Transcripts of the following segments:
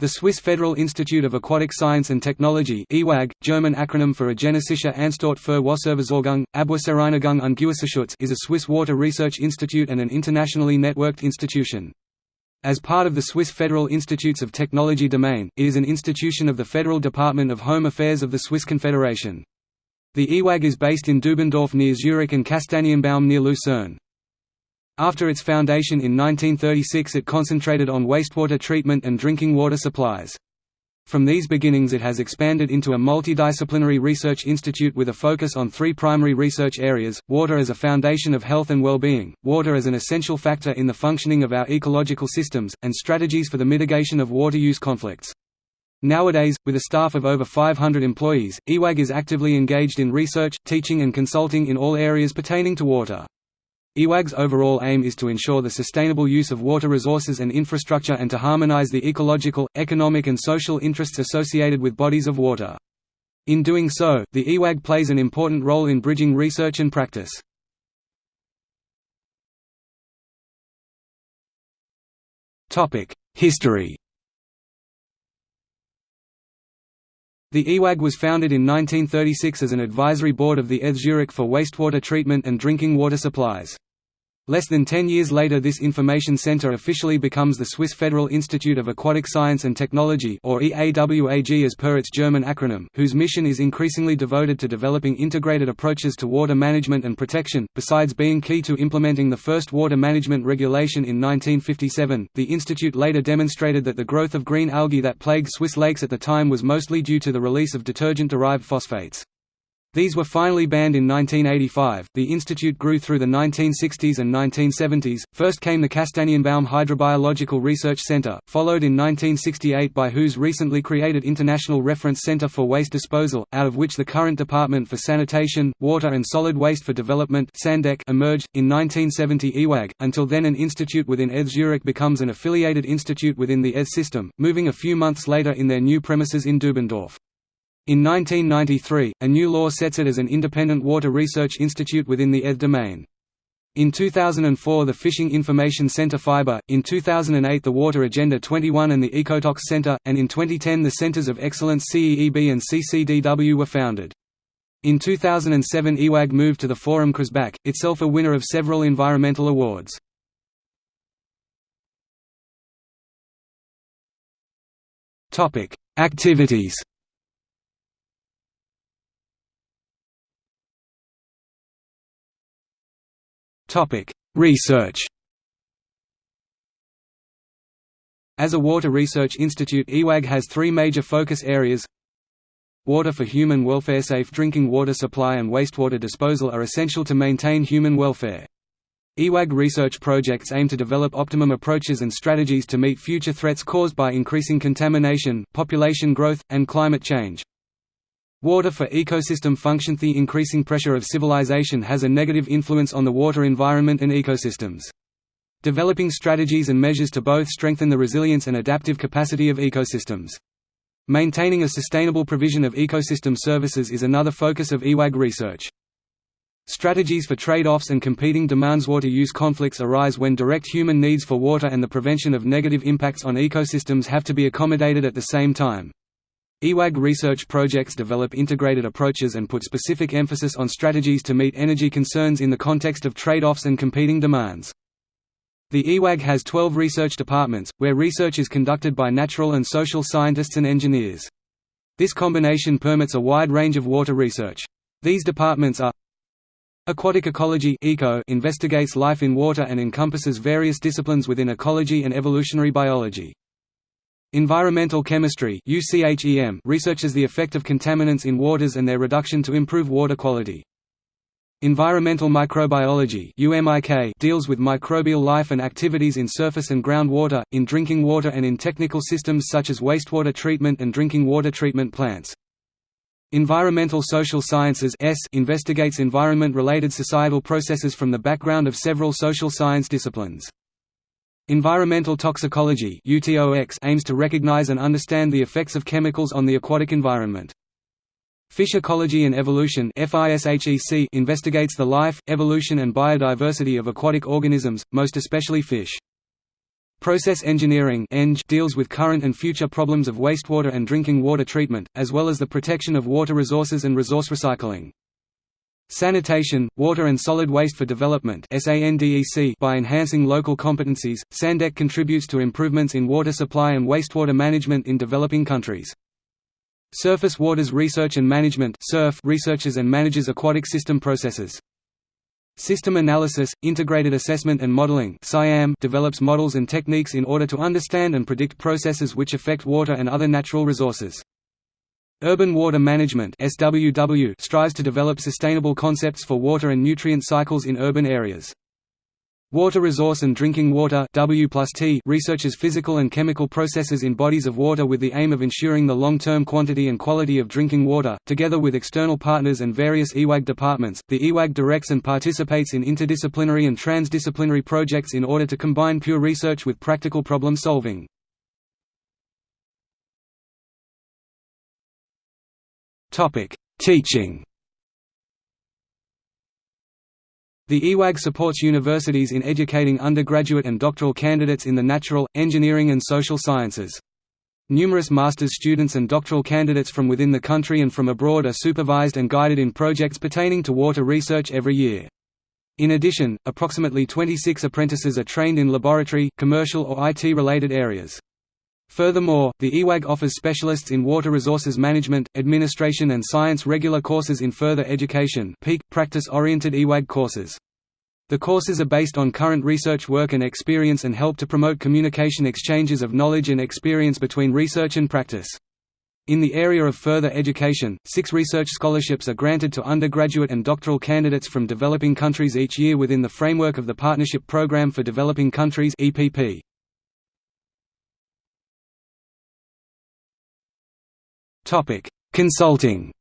The Swiss Federal Institute of Aquatic Science and Technology Eawag, German acronym for Eidgenössische Anstalt für Wasserversorgung, Abwasserreinigung und Gewässerschutz is a Swiss water research institute and an internationally networked institution. As part of the Swiss Federal Institutes of Technology domain, it is an institution of the Federal Department of Home Affairs of the Swiss Confederation. The Eawag is based in Dubendorf near Zurich and Kastanienbaum near Lucerne. After its foundation in 1936 it concentrated on wastewater treatment and drinking water supplies. From these beginnings it has expanded into a multidisciplinary research institute with a focus on three primary research areas, water as a foundation of health and well-being, water as an essential factor in the functioning of our ecological systems, and strategies for the mitigation of water use conflicts. Nowadays, with a staff of over 500 employees, Eawag is actively engaged in research, teaching and consulting in all areas pertaining to water. Eawag's overall aim is to ensure the sustainable use of water resources and infrastructure and to harmonize the ecological, economic and social interests associated with bodies of water. In doing so, the Eawag plays an important role in bridging research and practice. History The Eawag was founded in 1936 as an advisory board of the ETH Zurich for wastewater treatment and drinking water supplies. Less than ten years later this information center officially becomes the Swiss Federal Institute of Aquatic Science and Technology or EAWAG as per its German acronym, whose mission is increasingly devoted to developing integrated approaches to water management and protection. Besides being key to implementing the first water management regulation in 1957, the institute later demonstrated that the growth of green algae that plagued Swiss lakes at the time was mostly due to the release of detergent-derived phosphates. These were finally banned in 1985. The institute grew through the 1960s and 1970s. First came the Kastanienbaum Hydrobiological Research Center, followed in 1968 by WHO's recently created International Reference Center for Waste Disposal, out of which the current Department for Sanitation, Water and Solid Waste for Development emerged. In 1970 Eawag, until then an institute within ETH Zurich becomes an affiliated institute within the ETH system, moving a few months later in their new premises in Dubendorf. In 1993, a new law sets it as an independent water research institute within the ETH domain. In 2004 the Fishing Information Center FIBER, in 2008 the Water Agenda 21 and the Ecotox Center, and in 2010 the Centers of Excellence CEEB and CCDW were founded. In 2007 Eawag moved to the Forum Chriesbach, itself a winner of several environmental awards. Activities Topic: Research. As a water research institute Eawag has three major focus areas Water for human welfare Safe drinking water supply and wastewater disposal are essential to maintain human welfare. Eawag research projects aim to develop optimum approaches and strategies to meet future threats caused by increasing contamination, population growth, and climate change. Water for ecosystem function The increasing pressure of civilization has a negative influence on the water environment and ecosystems. Developing strategies and measures to both strengthen the resilience and adaptive capacity of ecosystems. Maintaining a sustainable provision of ecosystem services is another focus of Eawag research. Strategies for trade-offs and competing demands Water use conflicts arise when direct human needs for water and the prevention of negative impacts on ecosystems have to be accommodated at the same time. Eawag research projects develop integrated approaches and put specific emphasis on strategies to meet energy concerns in the context of trade-offs and competing demands. The Eawag has 12 research departments, where research is conducted by natural and social scientists and engineers. This combination permits a wide range of water research. These departments are Aquatic ecology ECO investigates life in water and encompasses various disciplines within ecology and evolutionary biology. Environmental chemistry researches the effect of contaminants in waters and their reduction to improve water quality. Environmental microbiology deals with microbial life and activities in surface and groundwater, in drinking water and in technical systems such as wastewater treatment and drinking water treatment plants. Environmental social sciences investigates environment-related societal processes from the background of several social science disciplines. Environmental toxicology aims to recognize and understand the effects of chemicals on the aquatic environment. Fish ecology and evolution investigates the life, evolution and biodiversity of aquatic organisms, most especially fish. Process engineering deals with current and future problems of wastewater and drinking water treatment, as well as the protection of water resources and resource recycling. Sanitation, Water and Solid Waste for Development by enhancing local competencies, SANDEC contributes to improvements in water supply and wastewater management in developing countries. Surface Waters Research and Management researches and manages aquatic system processes. System Analysis, Integrated Assessment and Modeling develops models and techniques in order to understand and predict processes which affect water and other natural resources. Urban Water Management SWW strives to develop sustainable concepts for water and nutrient cycles in urban areas. Water Resource and Drinking Water W researches physical and chemical processes in bodies of water with the aim of ensuring the long-term quantity and quality of drinking water. Together with external partners and various Eawag departments, the Eawag directs and participates in interdisciplinary and transdisciplinary projects in order to combine pure research with practical problem solving. Topic: Teaching. The Eawag supports universities in educating undergraduate and doctoral candidates in the natural, engineering and social sciences. Numerous master's students and doctoral candidates from within the country and from abroad are supervised and guided in projects pertaining to water research every year. In addition, approximately 26 apprentices are trained in laboratory, commercial or IT-related areas. Furthermore, the Eawag offers specialists in water resources management, administration and science regular courses in further education peak, practice-oriented Eawag courses. The courses are based on current research work and experience and help to promote communication exchanges of knowledge and experience between research and practice. In the area of further education, six research scholarships are granted to undergraduate and doctoral candidates from developing countries each year within the framework of the Partnership Programme for Developing Countries EPP. Consulting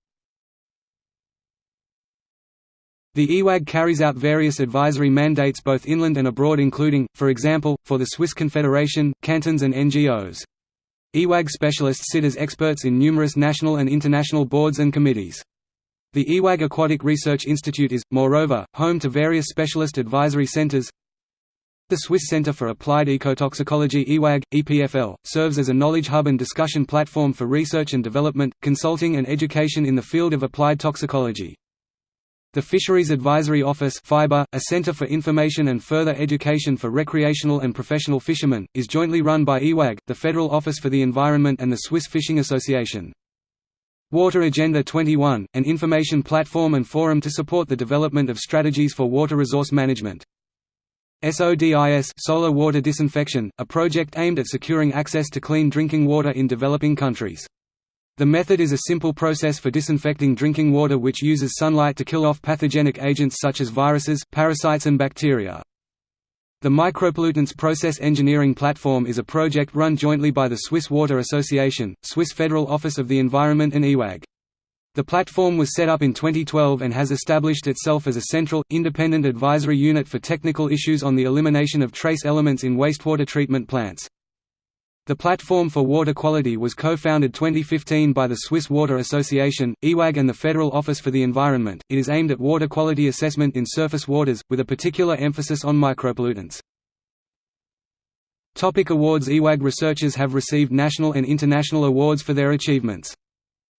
The Eawag carries out various advisory mandates both inland and abroad including, for example, for the Swiss Confederation, cantons and NGOs. Eawag specialists sit as experts in numerous national and international boards and committees. The Eawag Aquatic Research Institute is, moreover, home to various specialist advisory centers, the Swiss Center for Applied Ecotoxicology Eawag, EPFL, serves as a knowledge hub and discussion platform for research and development, consulting and education in the field of applied toxicology. The Fisheries Advisory Office FIBER, a center for information and further education for recreational and professional fishermen, is jointly run by Eawag, the Federal Office for the Environment and the Swiss Fishing Association. Water Agenda 21, an information platform and forum to support the development of strategies for water resource management. SODIS solar water disinfection, a project aimed at securing access to clean drinking water in developing countries. The method is a simple process for disinfecting drinking water which uses sunlight to kill off pathogenic agents such as viruses, parasites and bacteria. The Micropollutants Process Engineering Platform is a project run jointly by the Swiss Water Association, Swiss Federal Office of the Environment and Eawag. The platform was set up in 2012 and has established itself as a central, independent advisory unit for technical issues on the elimination of trace elements in wastewater treatment plants. The Platform for Water Quality was co-founded 2015 by the Swiss Water Association, Eawag and the Federal Office for the Environment. It is aimed at water quality assessment in surface waters, with a particular emphasis on micropollutants. Topic awards Eawag researchers have received national and international awards for their achievements.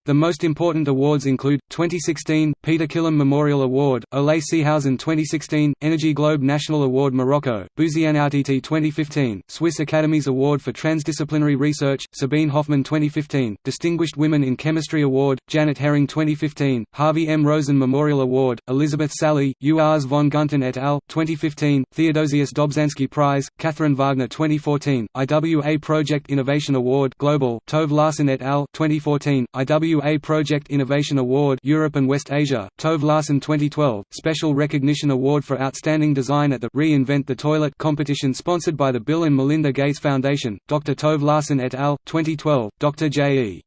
The most important awards include, 2016, Peter Killam Memorial Award, Ole Seehausen 2016, Energy Globe National Award Morocco, Buzianoutt 2015, Swiss Academies Award for Transdisciplinary Research, Sabine Hoffmann 2015, Distinguished Women in Chemistry Award, Janet Hering 2015, Harvey M. Rosen Memorial Award, Elizabeth Salhi, Urs von Gunten et al. 2015, Theodosius Dobzhansky Prize, Catherine Wagner 2014, IWA Project Innovation Award Global, Tove Larsen et al. 2014, IWA IWA Project Innovation Award Europe and West Asia, Tove Larsen 2012, Special Recognition Award for Outstanding Design at the Reinvent the Toilet competition sponsored by the Bill and Melinda Gates Foundation, Dr. Tove Larsen et al., 2012, Dr. J.E.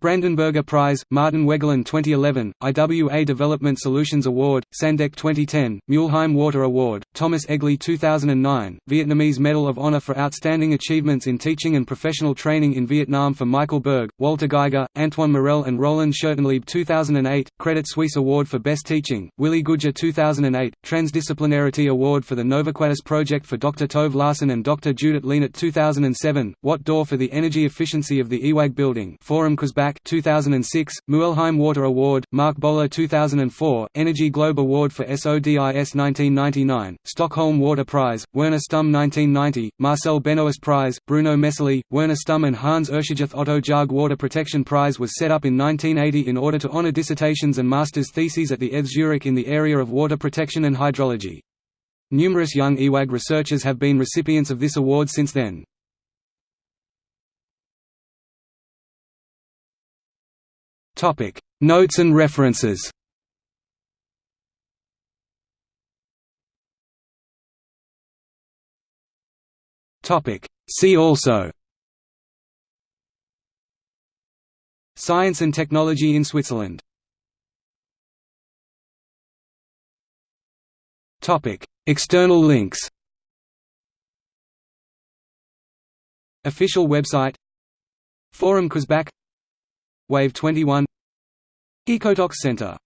Brandenburger Prize, Martin Wegelin 2011, IWA Development Solutions Award, Sandec 2010, Mülheim Water Award, Thomas Egli 2009, Vietnamese Medal of Honor for Outstanding Achievements in Teaching and Professional Training in Vietnam for Michael Berg, Walter Geiger, Antoine Morel and Roland Schertenleib 2008, Credit Suisse Award for Best Teaching, Willi Gujer 2008, Transdisciplinarity Award for the Novaquatis Project for Dr. Tove Larsen and Dr. Judith Lienert 2007, Watt d'Or for the energy efficiency of the Eawag building Forum Chriesbach 2006, Muelheim Water Award, Mark Bohler 2004, Energy Globe Award for SODIS 1999, Stockholm Water Prize, Werner Stumm 1990, Marcel Benoist Prize, Bruno Messerli, Werner Stumm and Hans Urschigoth Otto Jaag Water Protection Prize was set up in 1980 in order to honor dissertations and master's theses at the ETH Zurich in the area of water protection and hydrology. Numerous young Eawag researchers have been recipients of this award since then. Topic: Notes and references. Topic: See also. Science and technology in Switzerland. Topic: External links. Official website Forum Chriesbach Wave 21 Ecotox Center